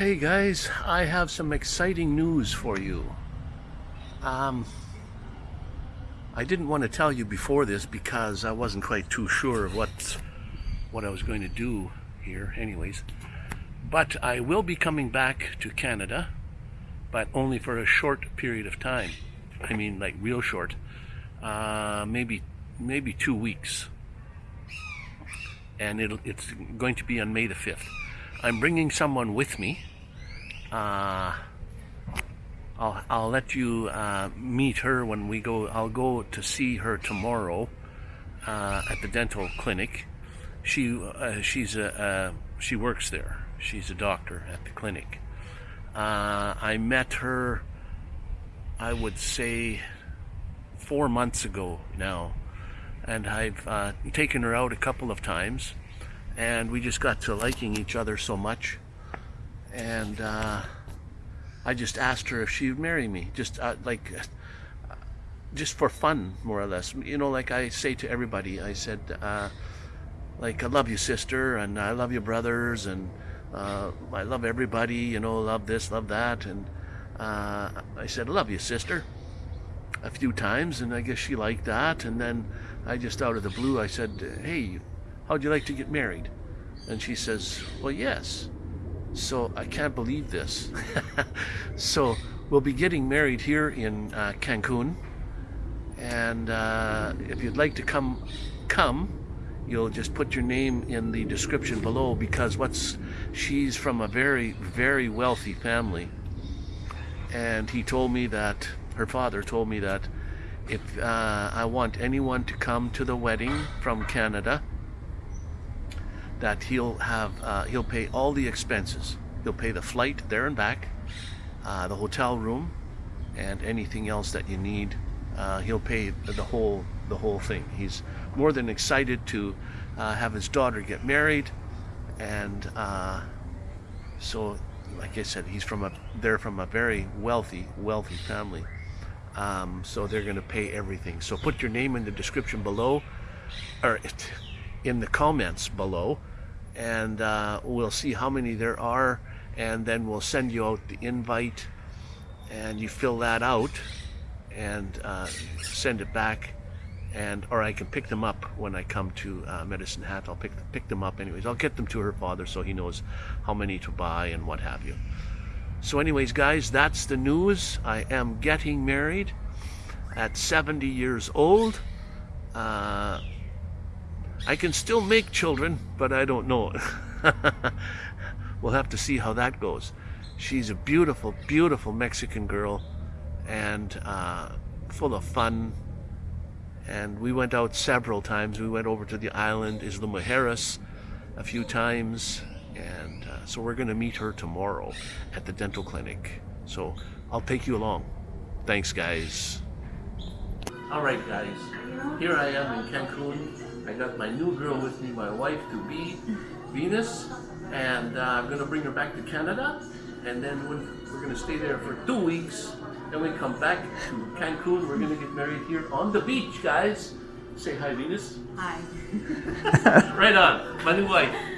Hey guys, I have some exciting news for you. Um, I didn't want to tell you before this because I wasn't quite too sure of what what I was going to do here anyways. But I will be coming back to Canada, but only for a short period of time. I mean like real short. Uh, maybe maybe two weeks. And it'll, it's going to be on May the 5th. I'm bringing someone with me. Uh, I'll, I'll let you uh, meet her when we go. I'll go to see her tomorrow uh, at the dental clinic. She uh, she's a she works there. She's a doctor at the clinic. Uh, I met her. I would say four months ago now, and I've uh, taken her out a couple of times and we just got to liking each other so much. And uh, I just asked her if she would marry me just uh, like uh, just for fun more or less. You know like I say to everybody I said uh, like I love you sister and I love you brothers and uh, I love everybody you know love this love that. And uh, I said I love you sister a few times and I guess she liked that. And then I just out of the blue I said hey how'd you like to get married? And she says, well, yes. So I can't believe this. so we'll be getting married here in uh, Cancun. And uh, if you'd like to come, come, you'll just put your name in the description below because what's she's from a very, very wealthy family. And he told me that, her father told me that if uh, I want anyone to come to the wedding from Canada, that he'll have uh, he'll pay all the expenses. He'll pay the flight there and back, uh, the hotel room, and anything else that you need. Uh, he'll pay the whole the whole thing. He's more than excited to uh, have his daughter get married, and uh, so, like I said, he's from a they're from a very wealthy wealthy family. Um, so they're going to pay everything. So put your name in the description below, or in the comments below and uh, we'll see how many there are and then we'll send you out the invite and you fill that out and uh, send it back and or I can pick them up when I come to uh, Medicine Hat. I'll pick pick them up anyways. I'll get them to her father so he knows how many to buy and what have you. So anyways guys that's the news. I am getting married at 70 years old. Uh, I can still make children, but I don't know. we'll have to see how that goes. She's a beautiful, beautiful Mexican girl and uh, full of fun. And we went out several times. We went over to the island, Isla Mujeres, a few times. And uh, so we're going to meet her tomorrow at the dental clinic. So I'll take you along. Thanks, guys. All right, guys. Here I am in Cancun I got my new girl with me, my wife to be, Venus, and uh, I'm gonna bring her back to Canada, and then we're gonna stay there for two weeks. Then we come back to Cancun. We're gonna get married here on the beach, guys. Say hi, Venus. Hi. right on, my new wife.